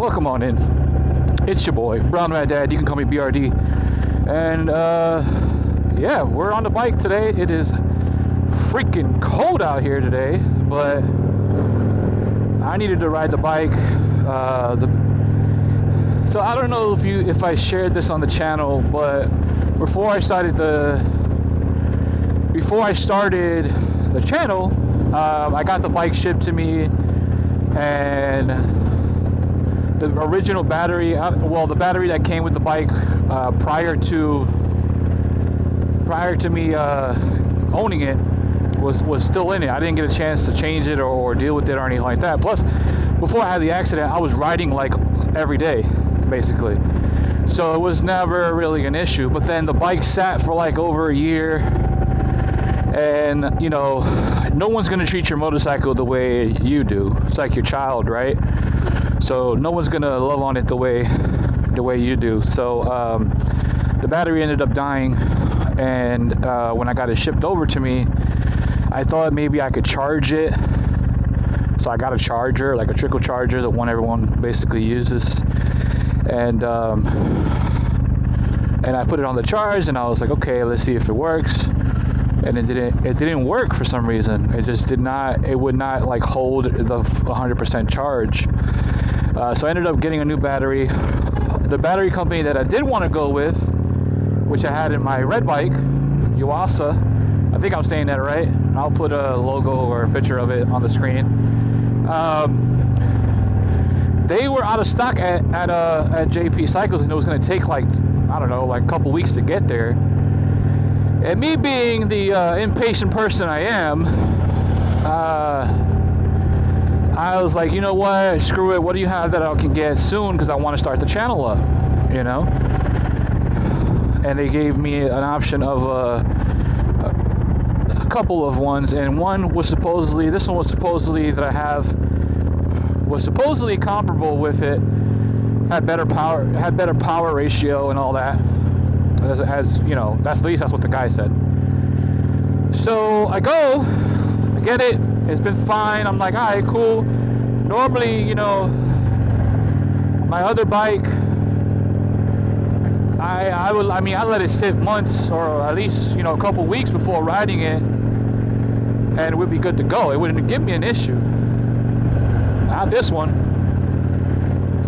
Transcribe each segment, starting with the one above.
welcome on in. It's your boy, Brown Rat Dad. You can call me BRD. And uh, yeah, we're on the bike today. It is freaking cold out here today, but I needed to ride the bike. Uh, the, so I don't know if you if I shared this on the channel, but before I started the before I started the channel, uh, I got the bike shipped to me and the original battery uh, well the battery that came with the bike uh, prior to prior to me uh, owning it was was still in it. I didn't get a chance to change it or, or, deal with it or anything like that. Plus before I had the accident I was riding like every day basically. So it was never really an issue but then the bike sat for like over a year and you know no one's going to treat your motorcycle the way you do. It's like your child right so no one's to love on it the way the way you do. So um, the battery ended up dying and uh, when i got it shipped over to me i thought maybe i could charge it. So i got a charger like a trickle charger the one everyone basically uses. And um, and i put it on the charge and i was like okay let's see if it works. And it didn't it didn't work for some reason. It just did not it would not like hold the 100% charge uh, so I ended up getting a new battery. The battery company that I did want to go with which I had in my red bike Yuasa I think I'm saying that right I'll put a logo or a picture of it on the screen. Um, they were out of stock at, at, uh, at JP Cycles and it was going to take like I don't know like a couple weeks to get there. And me being the uh, impatient person I am, uh, I was like, you know what? Screw it. What do you have that I can get soon? Because I want to start the channel up, you know? And they gave me an option of uh, a couple of ones, and one was supposedly, this one was supposedly that I have, was supposedly comparable with it, had better power, had better power ratio and all that as, as you know, that's at least that's what the guy said. So I go, I get it. It's been fine. I'm like, all right, cool. Normally, you know, my other bike, I I will. I mean, I let it sit months or at least you know a couple weeks before riding it, and it would be good to go. It wouldn't give me an issue. Not this one.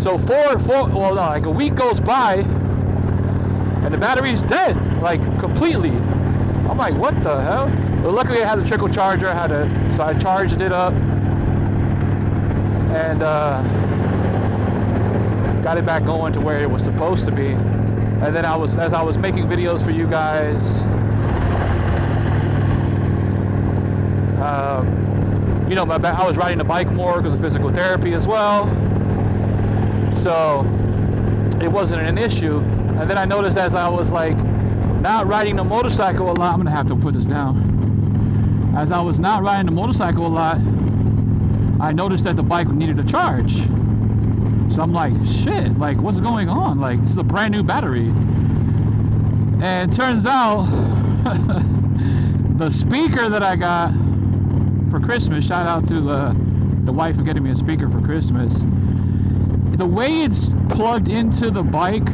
So four, four, well, no, like a week goes by, and the battery's dead, like completely. I'm like, what the hell? But luckily I had the trickle charger, I had a, so I charged it up and uh, got it back going to where it was supposed to be. And then I was, as I was making videos for you guys, um, you know, my, I was riding the bike more because of physical therapy as well. So it wasn't an issue. And then I noticed as I was like not riding the motorcycle a lot, I'm gonna have to put this down. As I was not riding the motorcycle a lot, I noticed that the bike needed a charge. So I'm like, shit, like what's going on? Like this is a brand new battery. And turns out the speaker that I got for Christmas, shout out to uh, the wife for getting me a speaker for Christmas. The way it's plugged into the bike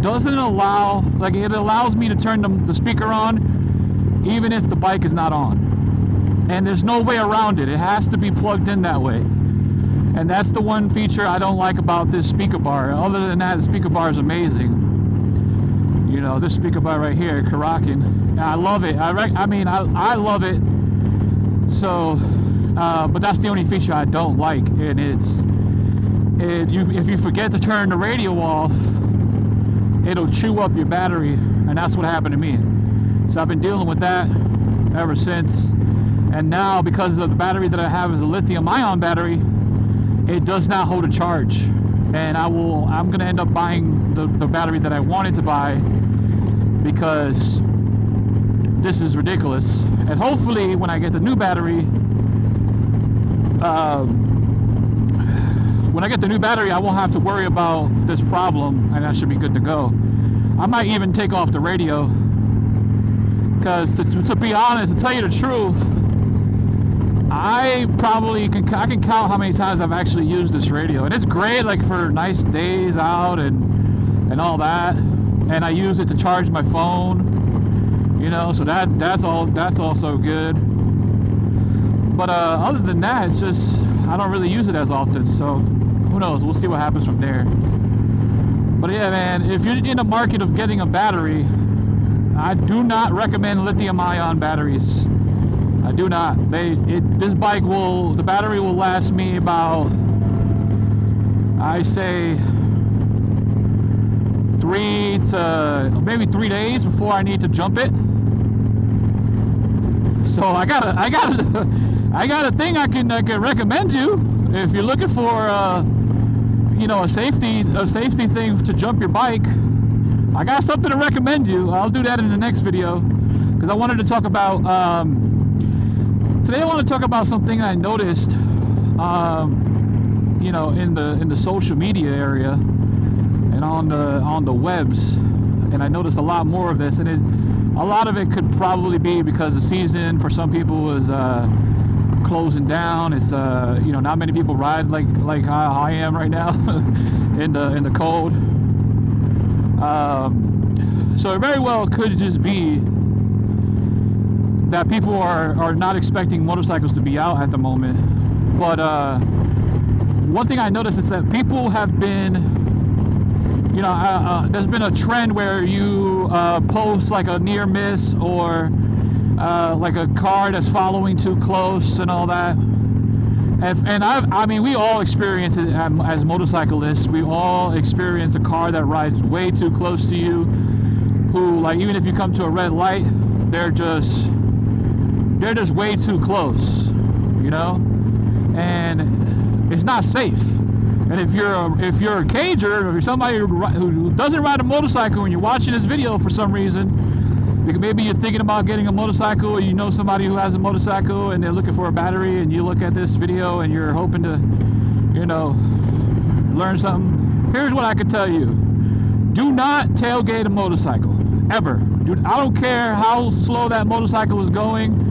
doesn't allow, like it allows me to turn the, the speaker on even if the bike is not on. And there's no way around it. It has to be plugged in that way. And that's the one feature I don't like about this speaker bar. Other than that, the speaker bar is amazing. You know, this speaker bar right here, Kuryakyn. I love it. I, I mean, I, I love it. So, uh, but that's the only feature I don't like. And it's, it, you, if you forget to turn the radio off, it'll chew up your battery and that's what happened to me so I've been dealing with that ever since and now because of the battery that I have is a lithium ion battery it does not hold a charge and I will I'm gonna end up buying the, the battery that I wanted to buy because this is ridiculous and hopefully when I get the new battery um, when I get the new battery, I won't have to worry about this problem and I should be good to go. I might even take off the radio because to, to, be honest, to tell you the truth, I probably can I can count how many times I've actually used this radio, and it's great like for nice days out and and all that. And I use it to charge my phone, you know. So that that's all that's also good. But uh, other than that, it's just I don't really use it as often. So who knows? We'll see what happens from there. But yeah, man, if you're in the market of getting a battery, I do not recommend lithium-ion batteries. I do not. They it this bike will the battery will last me about I say three to maybe three days before I need to jump it. So I got a I got a I got a thing I can I can recommend you if you're looking for uh, you know a safety a safety thing to jump your bike. I got something to recommend you. I'll do that in the next video because I wanted to talk about. Um, today I want to talk about something I noticed, um, you know, in the in the social media area and on the on the webs, and I noticed a lot more of this, and it, a lot of it could probably be because the season for some people was uh, closing down. It's uh, you know not many people ride like like I, I am right now in the in the cold. Um, so it very well could just be that people are, are not expecting motorcycles to be out at the moment. But uh, one thing I noticed is that people have been, you know, uh, uh, there's been a trend where you uh, post like a near miss or uh, like a car that's following too close and all that. And, and I, I mean, we all experience it as motorcyclists. We all experience a car that rides way too close to you. Who, like, even if you come to a red light, they're just they're just way too close, you know, and it's not safe. And if you're a, if you're a cager, or you're somebody who doesn't ride a motorcycle and you're watching this video for some reason, maybe you're thinking about getting a motorcycle, or you know somebody who has a motorcycle and they're looking for a battery, and you look at this video and you're hoping to, you know, learn something. Here's what I can tell you: Do not tailgate a motorcycle ever. Dude, I don't care how slow that motorcycle is going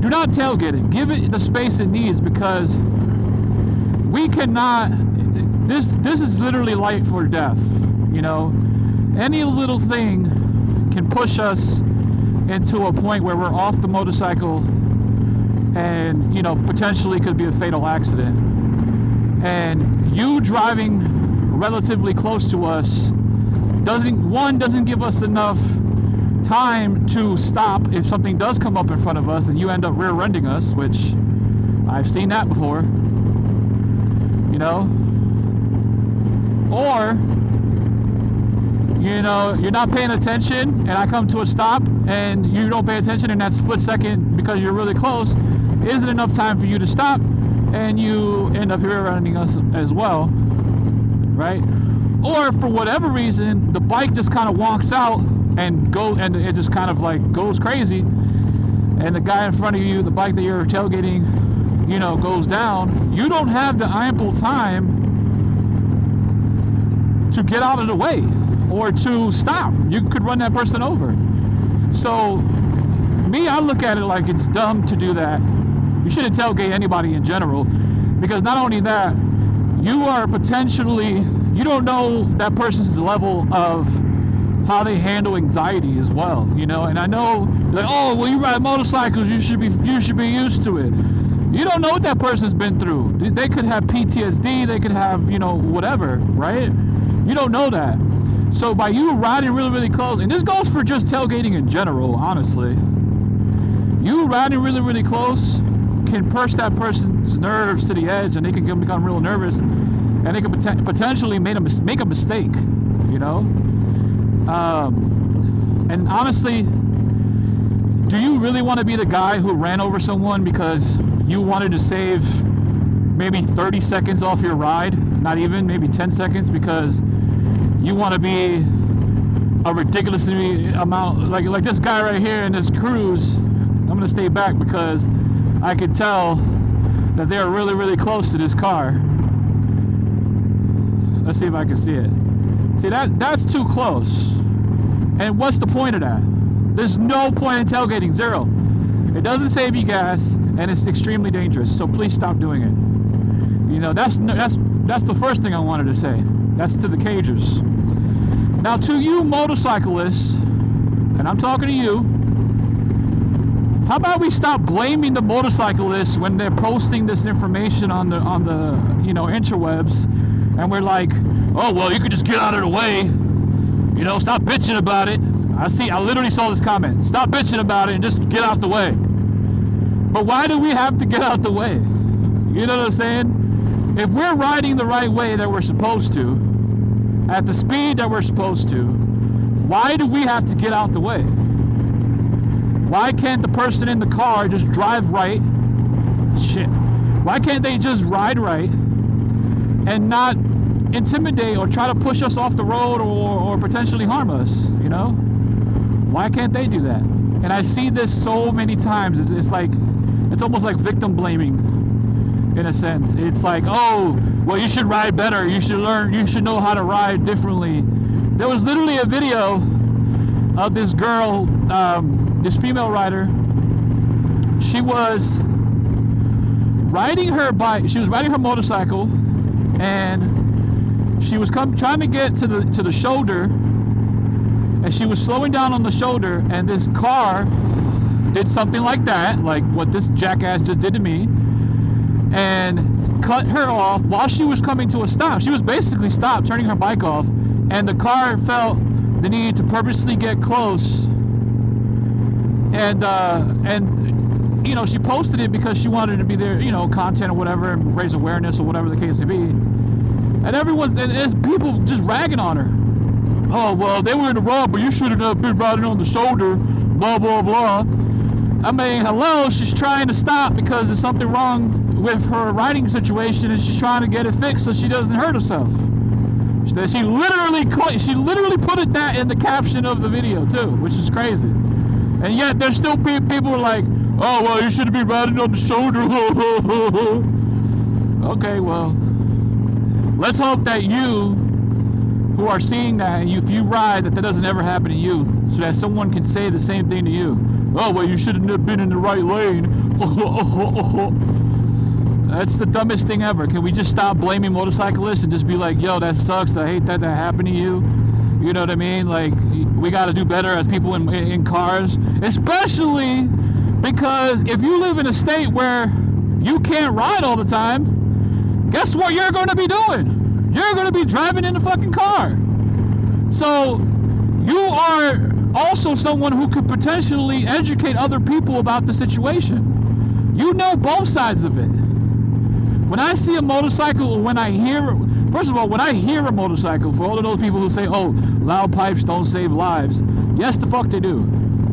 do not tailgate it. Give it the space it needs because we cannot. This this is literally life or death. You know, any little thing can push us into a point where we're off the motorcycle and you know potentially could be a fatal accident and you driving relatively close to us doesn't one doesn't give us enough time to stop if something does come up in front of us and you end up rear-ending us, which I've seen that before. You know? Or, you know, you're not paying attention and I come to a stop and you don't pay attention in that split second because you're really close, isn't enough time for you to stop and you end up rear-ending us as well, right? Or for whatever reason, the bike just kind of walks out and go and it just kind of like goes crazy. And the guy in front of you the bike that you're tailgating you know goes down. You don't have the ample time to get out of the way or to stop. You could run that person over. So me i look at it like it's dumb to do that. You shouldn't tailgate anybody in general because not only that you are potentially you don't know that person's level of how they handle anxiety as well, you know. And I know, like, oh, well, you ride motorcycles, you should be you should be used to it. You don't know what that person's been through. They could have PTSD, they could have, you know, whatever, right? You don't know that. So by you riding really, really close, and this goes for just tailgating in general, honestly. You riding really, really close can push that person's nerves to the edge, and they can become real nervous, and they can pot potentially make a make a mistake, you know. Um, and honestly, do you really want to be the guy who ran over someone because you wanted to save maybe 30 seconds off your ride? Not even, maybe 10 seconds because you want to be a ridiculously amount like like this guy right here in this cruise. I'm gonna stay back because I can tell that they're really really close to this car. Let's see if I can see it. See that that's too close. And what's the point of that? There's no point in tailgating, zero. It doesn't save you gas, and it's extremely dangerous. So please stop doing it. You know, that's that's that's the first thing I wanted to say. That's to the cagers. Now, to you motorcyclists, and I'm talking to you. How about we stop blaming the motorcyclists when they're posting this information on the on the you know interwebs, and we're like, oh well, you could just get out of the way. You know, stop bitching about it. I see. I literally saw this comment. Stop bitching about it and just get out the way. But why do we have to get out the way? You know what I'm saying? If we're riding the right way that we're supposed to, at the speed that we're supposed to, why do we have to get out the way? Why can't the person in the car just drive right? Shit. Why can't they just ride right and not intimidate or try to push us off the road or, or potentially harm us? You know? Why can't they do that? And I see this so many times. It's, it's like, it's almost like victim blaming in a sense. It's like, oh, well, you should ride better. You should learn, you should know how to ride differently. There was literally a video of this girl um, this female rider, she was riding her bike. She was riding her motorcycle, and she was come trying to get to the to the shoulder, and she was slowing down on the shoulder, and this car did something like that, like what this jackass just did to me, and cut her off while she was coming to a stop. She was basically stopped, turning her bike off, and the car felt the need to purposely get close and uh, and you know she posted it because she wanted to be there, you know, content or whatever, and raise awareness or whatever the case may be. And everyone's and people just ragging on her. Oh well, they were in the wrong, but you should have been riding on the shoulder. Blah blah blah. I mean, hello, she's trying to stop because there's something wrong with her riding situation, and she's trying to get it fixed so she doesn't hurt herself. She literally, she literally put it that in the caption of the video too, which is crazy. And yet there's still people like, oh, well, you should be riding on the shoulder. okay, well, let's hope that you who are seeing that, if you ride, that that doesn't ever happen to you, so that someone can say the same thing to you. Oh, well, you shouldn't have been in the right lane. That's the dumbest thing ever. Can we just stop blaming motorcyclists and just be like, yo, that sucks. I hate that that happened to you. You know what I mean? Like, we got to do better as people in, in cars, especially because if you live in a state where you can't ride all the time, guess what you're going to be doing? You're going to be driving in the fucking car. So you are also someone who could potentially educate other people about the situation. You know both sides of it. When I see a motorcycle, or when I hear First of all, when I hear a motorcycle, for all of those people who say, oh, loud pipes don't save lives, yes, the fuck they do,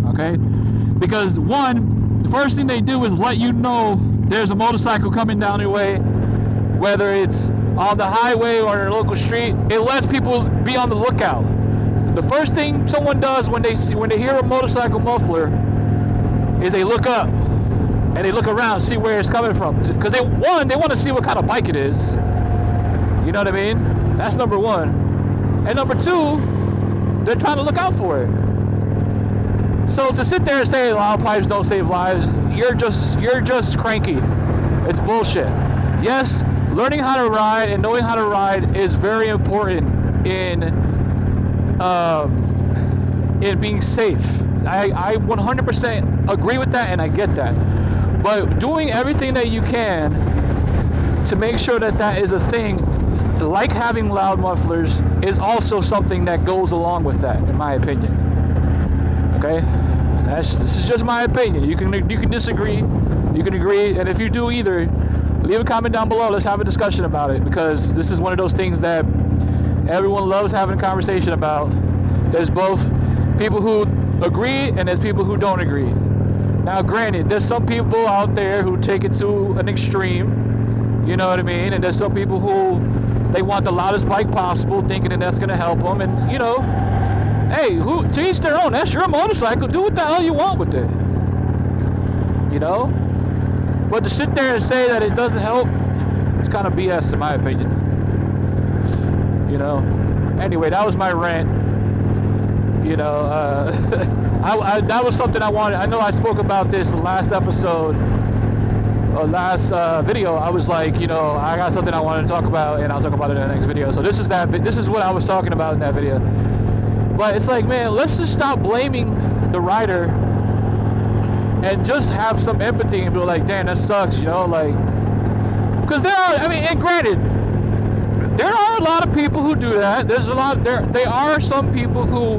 okay? Because one, the first thing they do is let you know there's a motorcycle coming down your way, whether it's on the highway or in a local street, it lets people be on the lookout. The first thing someone does when they see when they hear a motorcycle muffler is they look up and they look around, see where it's coming from. Because they one, they want to see what kind of bike it is. You know what I mean? That's number one. And number two, they're trying to look out for it. So to sit there and say pipes don't save lives, you're just you're just cranky. It's bullshit. Yes, learning how to ride and knowing how to ride is very important in um, in being safe. I, I 100% agree with that and I get that. But doing everything that you can to make sure that that is a thing like having loud mufflers is also something that goes along with that, in my opinion. Okay, that's this is just my opinion. You can you can disagree, you can agree, and if you do either, leave a comment down below. Let's have a discussion about it because this is one of those things that everyone loves having a conversation about. There's both people who agree and there's people who don't agree. Now, granted, there's some people out there who take it to an extreme. You know what I mean? And there's some people who they want the loudest bike possible, thinking that that's going to help them. And, you know, hey, who to each their own. That's your motorcycle. Do what the hell you want with it. You know? But to sit there and say that it doesn't help, it's kind of BS in my opinion. You know? Anyway, that was my rant. You know, uh, I, I, that was something I wanted. I know I spoke about this last episode, or last uh, video. I was like, you know, I got something I wanted to talk about, and I'll talk about it in the next video. So this is that. This is what I was talking about in that video. But it's like, man, let's just stop blaming the rider and just have some empathy and be like, damn, that sucks, you know, like, because there are. I mean, and granted, there are a lot of people who do that. There's a lot. There, they are some people who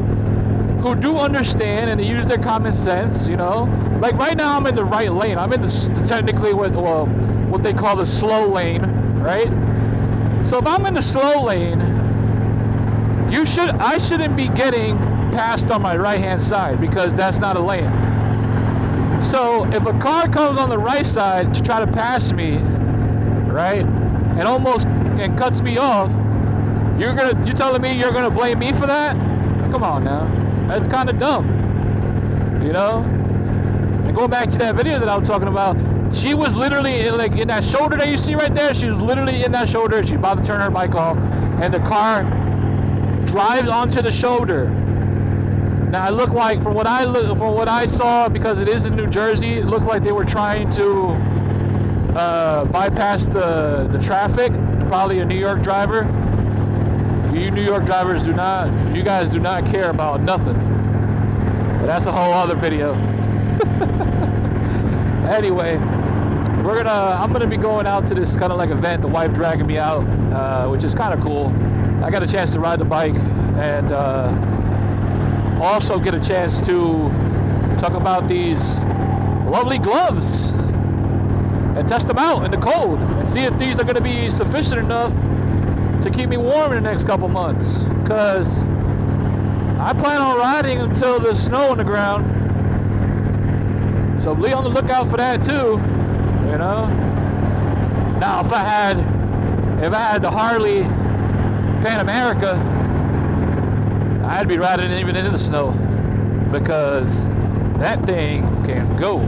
who do understand and they use their common sense. You know, like right now I'm in the right lane. I'm in the technically what well, what they call the slow lane, right? So if I'm in the slow lane, you should I shouldn't be getting passed on my right hand side because that's not a lane. So if a car comes on the right side to try to pass me, right, and almost and cuts me off, you're gonna you telling me you're gonna blame me for that? Come on now, that's kind of dumb, you know. And going back to that video that I was talking about, she was literally in, like in that shoulder that you see right there. She was literally in that shoulder. She's about to turn her bike off, and the car drives onto the shoulder. Now it looked like, from what I look, from what I saw, because it is in New Jersey, it looked like they were trying to uh, bypass the the traffic probably a New York driver. You New York drivers do not, you guys do not care about nothing. But that's a whole other video. anyway, we're gonna, I'm gonna be going out to this kind of like event. The wife dragging me out, uh, which is kind of cool. I got a chance to ride the bike and uh, also get a chance to talk about these lovely gloves and test them out in the cold and see if these are going to be sufficient enough to keep me warm in the next couple months. Because I plan on riding until there's snow on the ground. So be on the lookout for that too, you know. Now, if I had, if I had the Harley Pan America, I'd be riding even in the snow because that thing can go.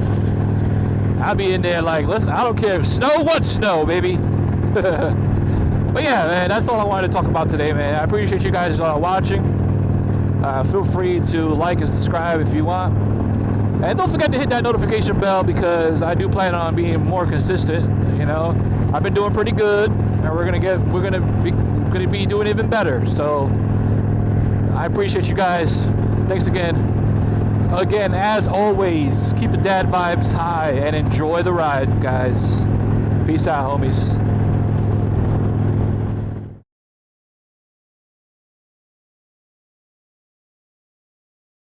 I'll be in there like, listen, I don't care if snow, what snow, baby. but yeah, man, that's all I wanted to talk about today, man. I appreciate you guys uh, watching. Uh, feel free to like and subscribe if you want. And don't forget to hit that notification bell because I do plan on being more consistent. You know, I've been doing pretty good, and we're gonna get, we're gonna be, gonna be doing even better. So I appreciate you guys. Thanks again again, as always, keep the dad vibes high and enjoy the ride, guys. Peace out, homies.